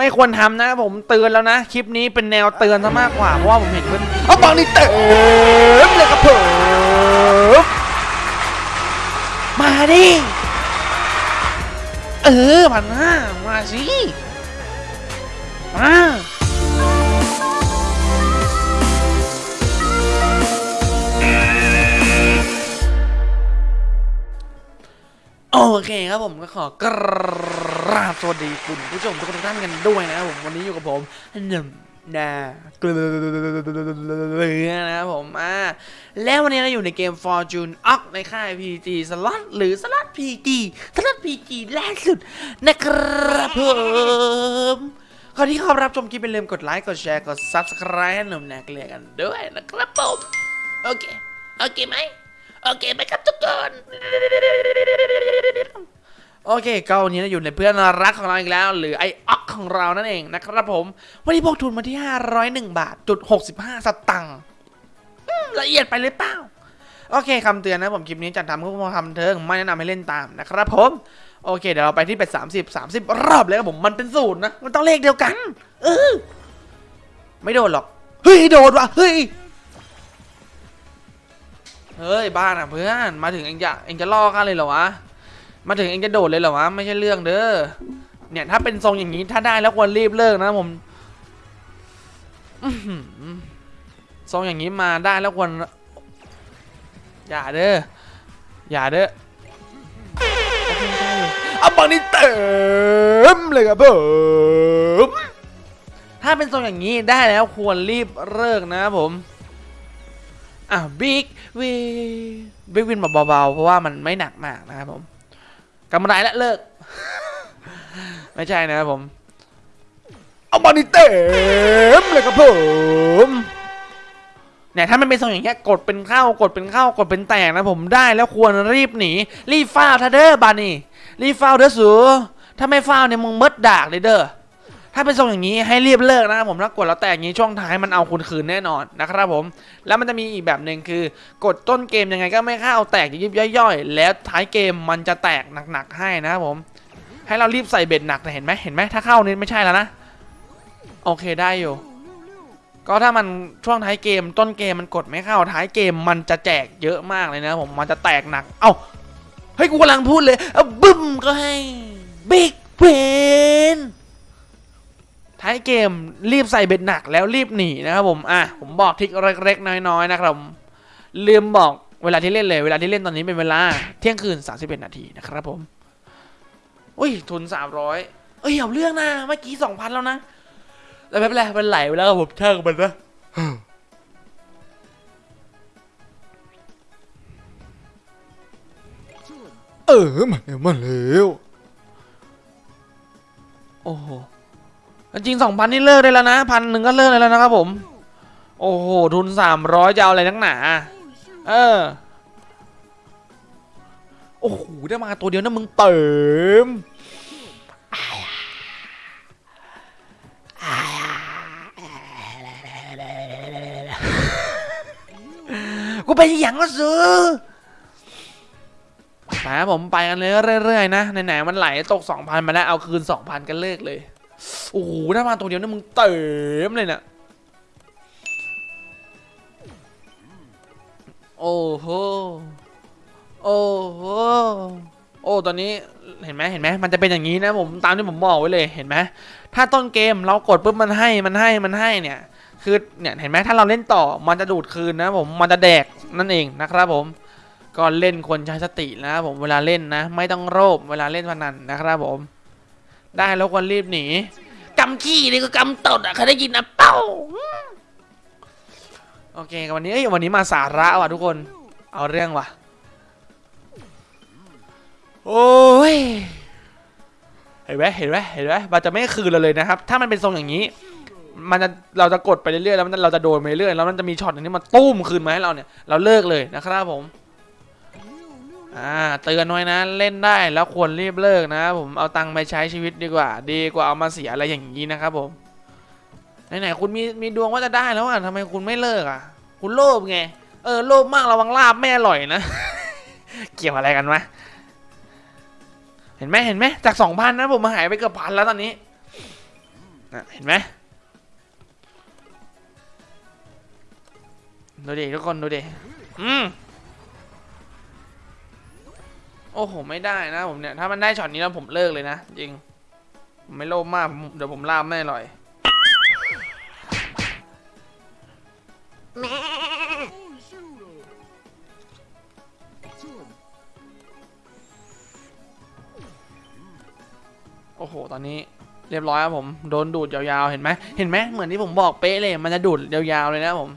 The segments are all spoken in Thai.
ไม่ควรทำนะผมเตือนแล้วนะ คลิปนี้เป็นแนวเตือนซะมากกว่า เพราะว่าผมเห็นเพื่อนเอาบังนี่เต็มเลยครับผมมาดิ เออพันห้ามาสิ มาโอเคครับผมก็ขอกราบสวัสดีคุณผู้ชมทุกท่านกันด้วยนะครับผมวันนี้อยู่กับผมหนึ่งนาเกลือนะครับผมอ่าแล้ววันนี้เราอยู่ในเกม Fortune o c ในค่าย PG สล็อตหรือสล็อต PG สล็อต PG แรกสุดนะครับผมก่อนที่เข้ารับชมคลิปอย่าลืมกดไลค์กดแชร์กด Subscribe หนุ่มแนาเกลือกันด้วยนะครับผมโอเคโอเคไหมโอเคไหมครับทุกคน โอเคก็วันนี้เราอยู่ในเพื่อนรักของเราอีกแล้ว หรือไอออกของเรานั่นเองนะครับผม วันนี้พกทุนมาที่ 501 บาทจุด65 สตังค์ละเอียดไปหรือเปล่า โอเคคำเตือนนะผมคลิปนี้จัดทำเพื่อความบันเทิงไม่แนะนำให้เล่นตามนะครับผม โอเค เดี๋ยวเราไปที่เป็ด30 30 รอบเลยครับผมมันเป็นศูนย์นะ มันต้องเลขเดียวกัน เออ ไม่โดนหรอก เฮ้ย โดนว่ะเฮ้ยเฮ้ยบ้านอะเพื่อนมาถึงเองจะเองจะล่อข้าเลยเหรอวะ มาถึงเองจะโดดเลยเหรอวะไม่ใช่เรื่องเด้อเนี่ยถ้าเป็นทรงอย่างนี้ถ้าได้แล้วควรรีบเลิกนะผมทรงอย่างนี้มาได้แล้วควรอย่าเด้ออย่าเด้อเอาบังนี่เต็มเลยครับผมถ้าเป็นทรงอย่างนี้ได้แล้วควรรีบเลิกนะครับผมอะ big wi- big win เบาๆเพราะว่ามันไม่หนักมากนะครับผม กำไรและเลิก ไม่ใช่นะครับผม เอามานี่เต็มเลยครับผมเนี่ยถ้ามันเป็นทรงอย่างเงี้ยกดเป็นเข้ากดเป็นเข้ากดเป็นแตกนะผมได้แล้วควรรีบหนีรีบฟ้าวทัเดอร์บานี่รีบฟ้าวเด้อสูถ้าไม่ฟ้าวเนี่ยมึงมดดากเลยเด้อ ถ้าเป็นทรงอย่างนี้ให้รีบเลิกนะครับผมถ้ากดแล้วแตกอย่างนี้ช่วงท้ายมันเอาคุณคืนแน่นอนนะครับผม แล้วมันจะมีอีกแบบหนึ่งคือกดต้นเกมยังไงก็ไม่เข้าแตกยิบย่อยๆ แล้วท้ายเกมมันจะแตกหนักๆให้นะครับผม ให้เรารีบใส่เบ็ดหนักนะเห็นไหมเห็นไหมถ้าเข้านี่ไม่ใช่แล้วนะโอเคได้อยู่ก็ถ้ามันช่วงท้ายเกมต้นเกมมันกดไม่เข้าท้ายเกมมันจะแจกเยอะมากเลยนะผมมันจะแตกหนัก เอ้าเฮ้ยกูกำลังพูดเลยเอาบึ้มก็ให้บิ๊กเพน ท้าย เกมรีบใส่เบ็ดหนักแล้วรีบหนีนะครับผมอะผมบอกทริกเล็กๆน้อยๆนะครับผมลืมบอกเวลาที่เล่นเลยเวลาที่เล่นตอนนี้เป็นเวลาเที่ยงคืน 31 นาทีนะครับผมอุ้ยทุน 300 เอ้ยเอาเรื่องนะเมื่อกี้ 2,000 แล้วนะแต่ไม่เป็นไรมันไหลไปแล้วครับผมช่างมันนะเออมาแล้วมาแล้วโอ้โห จริง2,000นี่เลิกได้แล้วนะพันหนึ่งก็เลิกได้แล้วนะครับผม โอ้โห ทุน300จะเอาอะไรนักหนา เออ โอ้โห ได้มาตัวเดียวนะมึงเติมกูไปอย่างก็ซื้อมาผมไปกันเลยเรื่อยๆนะไหนๆมันไหลตก 2,000 มาแล้วเอาคืน 2,000 กันเลิกเลย โอ้โหได้มาตัวเดียวนะมึงเติมเลยนะโอ้โห โอ้โห โอ้ ตอนนี้เห็นไหมเห็นไหมมันจะเป็นอย่างนี้นะผมตามที่ผมบอกไว้เลยเห็นไหมถ้าต้นเกมเรากดปุ๊บมันให้มันให้มันให้เนี่ย คือเนี่ยเห็นไหมถ้าเราเล่นต่อมันจะดูดคืนนะผมมันจะแดกนั่นเองนะครับผมก็เล่นควรใช้สตินะครับผมเวลาเล่นนะ ไม่ต้องโลภเวลาเล่นพนันนะครับผม ได้แล้วควรรีบหนีกำขี้นี่ก็กำตดอะเคยได้ยินนะเป้าโอเควันนี้เอ้ยวันนี้มาสาระว่ะทุกคน เอาเรื่องว่ะ โอ้ยเห็นไหมเห็นไหมเห็นไหมมันจะไม่คืนเราเลยนะครับ ถ้ามันเป็นทรงอย่างนี้ มันจะเราจะกดไปเรื่อยๆแล้วมันเราจะโดนไปเรื่อยๆแล้วมันจะมีช็อตหนึงที่มันตุ้มคืนมาให้เราเนี่ย เราเลิกเลยนะครับผม อ่าเตือนไว้นะเล่นได้แล้วควรรีบเลิกนะ ผมเอาตังค์ไปใช้ชีวิตดีกว่า ดีกว่าเอามาเสียอะไรอย่างนี้นะครับผมไหนๆคุณมีมีดวงว่าจะได้แล้วอะทำไมคุณไม่เลิกอะ คุณโลภไงเออโลภมากระวังลาบไม่อร่อยนะ เกี่ยวอะไรกันวะเห็นไหมเห็นไหมจากสองพันนะผมมาหายไปเกือบพันแล้วตอนนี้นะเห็นไหมดูดิทุกคนดูดิอืม โอ้โห ไม่ได้นะผมเนี่ย ถ้ามันได้ช็อตนี้แล้วผมเลิกเลยนะ จริง ผมไม่โลภมากเดี๋ยวผมล่ามไม่อร่อยโอ้โห ตอนนี้เรียบร้อยครับผม โดนดูดยาวๆ เห็นไหม เห็นไหม เหมือนที่ผมบอกเป๊ะเลย มันจะดูดยาวๆ เลยนะผม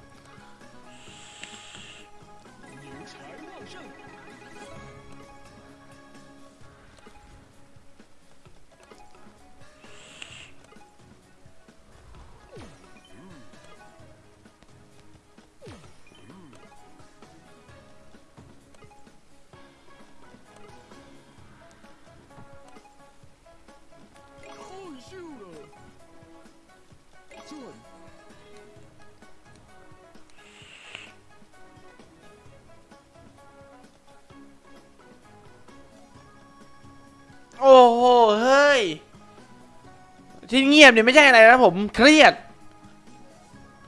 ที่เงียบเนี่ยไม่ใช่อะไรนะผมเครียด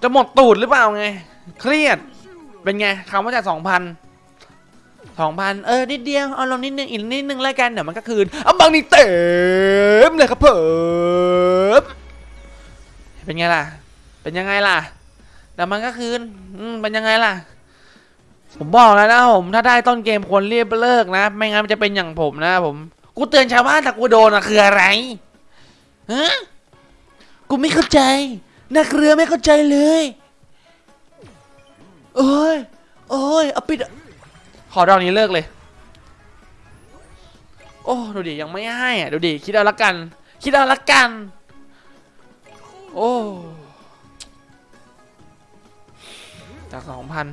จะหมดตูดหรือเปล่าไง เครียด เป็นไงคำว่าจากสองพันสองพันเออนิดเดียวเอาลงนิดนึงอีกนิดนึงแล้วกันเดี๋ยวมันก็คืนเอาบางนี่เต็มเลยครับเพิ่มเป็นไงล่ะ เป็นยังไงล่ะเดี๋ยวมันก็คืนอืมเป็นยังไงล่ะ ผมบอกแล้วนะผมถ้าได้ต้นเกมควรรียบเลิกนะ ไม่งั้นมันจะเป็นอย่างผมนะผม กูเตือนชาวบ้านแต่กูโดนอะคืออะไร ฮะกูไม่เข้าใจ นักเรือไม่เข้าใจเลย โอ้ย โอ้ยเอาปิด ขอดอกนี้เลิกเลย โอ้ดูดิยังไม่ให้อะดูดิคิดเอาละกัน คิดเอาละกัน โอ้จากสองพัน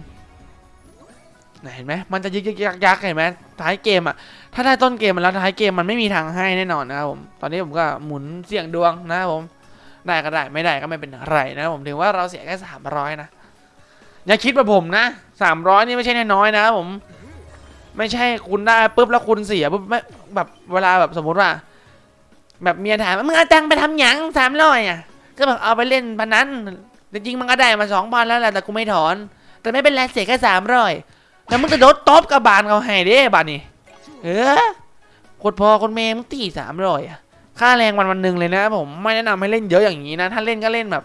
เห็นไหมมันจะยึกยึกยักยักเห็นไหมท้ายเกมอะถ้าได้ต้นเกมมาแล้วท้ายเกมมันไม่มีทางให้แน่นอนนะครับผมตอนนี้ผมก็หมุนเสี่ยงดวงนะครับผมได้ก็ได้ไม่ได้ก็ไม่เป็นไรนะครับผมถือว่าเราเสียแค่สามร้อยนะอย่าคิดแบบผมนะสามร้อยนี่ไม่ใช่น้อยๆนะครับผมไม่ใช่คุณได้ปุ๊บแล้วคุณเสียปุ๊บไม่แบบเวลาแบบสมมุติว่า แบบเมียถามมึงเอาตังไปทำหยังสามร้อยอะก็แบบเอาไปเล่นพนันจริงมันก็ได้มาสองพันแล้วแหละแต่กูไม่ถอน แต่ไม่เป็นไรเสียแค่สามร้อย แล้วมึงจะโดนตบกับบานเขาให้เด้บานนี่เออคนพอคนเมย์มึงตีสามร้อยอะค่าแรงวันวันหนึ่งเลยนะผมไม่แนะนำให้เล่นเยอะอย่างนี้นะ ถ้าเล่นก็เล่นแบบ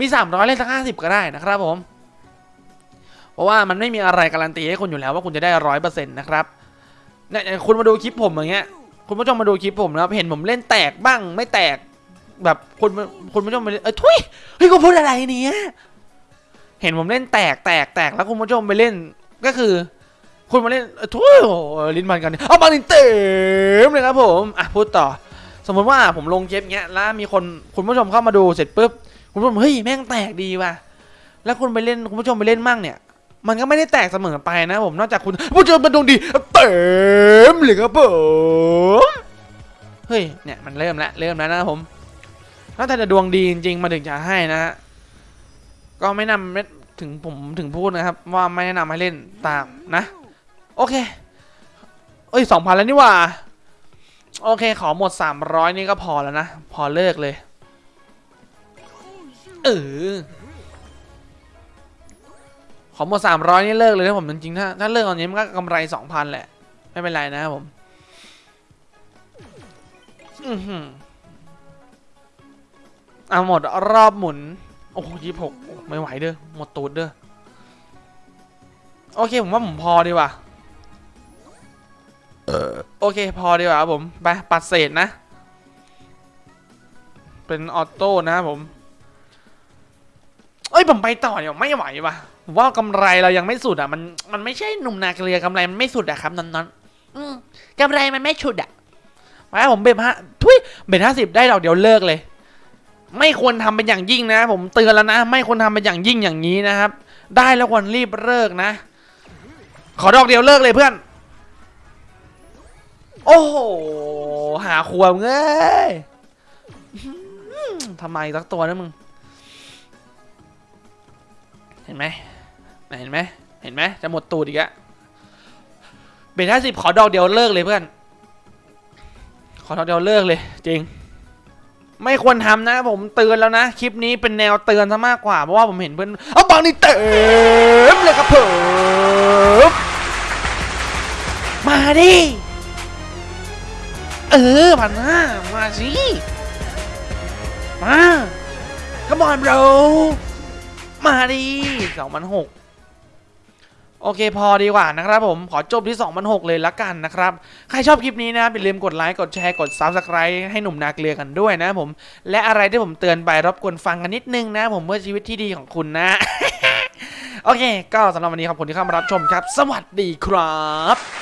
มีสามร้อยเล่นสักห้าสิบก็ได้นะครับผมเพราะว่ามันไม่มีอะไรการันตีให้คุณอยู่แล้วว่าคุณจะได้ร้อยเปอร์เซ็นต์นะครับเนี่ยคุณมาดูคลิปผมอย่างเงี้ยคุณผู้ชมมาดูคลิปผมนะครับเห็นผมเล่นแตกบ้างไม่แตกแบบคุณคุณผู้ชมไปเล่นเออทุยเฮ้ยกูพูดอะไรเนี่ยเห็นผมเล่นแตกแตกแตกแล้วคุณผู้ชมไปเล่น ก็คือ คุณมาเล่นทุยโอ้ลิ้นมันกันเอามาลิ้นเต็มเลยครับผมอะพูดต่อ สมมติว่าผมลงเก็บเงี้ยแล้วมีคนคุณผู้ชมเข้ามาดูเสร็จปุ๊บคุณผู้ชมเฮ้ยแม่งแตกดีว่ะแล้วคุณไปเล่นคุณผู้ชมไปเล่นมั่งเนี่ยมันก็ไม่ได้แตกเสมอไปนะผมนอกจากคุณผู้ชมเป็นดวงดีเต็มเลยครับผมเฮ้ยเนี่ยมันเริ่มแล้วเริ่มแล้วนะผมนอกจากจะดวงดีจริงๆมาถึงจะให้นะฮะก็ไม่นำไม่ ถึงผมถึงพูดนะครับ ว่าไม่แนะนำให้เล่นตามนะ โอเค เอ้ยสองพันแล้วนี่ว่า โอเค ขอหมด300นี่ก็พอแล้วนะ พอเลิกเลย เออขอหมด300นี่เลิกเลยนะผมจริงๆถ้าถ้าเลิกตอนนี้มันก็กำไร2,000แหละ ไม่เป็นไรนะครับผมอือหือเอาหมดรอบหมุน อ้ยี่สิบหกไม่ไหวเด้อหมดตูดเด้อโอเคผมว่าผมพอดีว่าโอเคพอดีว่าครับผมไปปัดเศษนะ เป็นออโต้นะผมเอ้ยผมไปต่อเนี่ยไม่ไหวว่ะว่ากำไรเรายังไม่สุดอะมันมันไม่ใช่หนุ่มนาเกลือกำไรมันไม่สุดอะครับนอนๆอืมกำไรมันไม่ชุดอะมาผมเบ็ดฮะทุยเบ็ดห้าสิบได้ดอกเดี๋ยวเลิกเลย ไม่ควรทำเป็นอย่างยิ่งนะ ผมเตือนแล้วนะ ไม่ควรทำเป็นอย่างยิ่งอย่างนี้นะครับ ได้แล้วควรรีบเลิกนะ ขอดอกเดียวเลิกเลยเพื่อน โอ้โหหาขวบเง้ยทำไมสักตัวนะมึง เห็นไหมเห็นไหมเห็นไหมจะหมดตูดอีกอะเบทห้าสิบขอดอกเดียวเลิกเลยเพื่อน ขอดอกเดียวเลิกเลย จริง ไม่ควรทำนะ ผมเตือนแล้วนะ คลิปนี้เป็นแนวเตือนซะมากกว่า เพราะว่าผมเห็นเพื่อนเอาบางนี่เต็มเลยครับผมมาดิ เออพันห้ามาสิมาขมอนเรามาดิสองพันหก โอเคพอดีกว่านะครับผมขอจบที่ 2,006 เลยละกันนะครับ ใครชอบคลิปนี้นะอย่าลืมกดไลค์กดแชร์กด s u b สไครต์ให้หนุ่มนาเกลือกันด้วยนะผม และอะไรที่ผมเตือนไปรบกวนฟังกันนิดนึงนะผมเพื่อชีวิตที่ดีของคุณนะ โอเค ก็สำหรับวันนี้ขอบคุณที่เข้ามารับชมครับ สวัสดีครับ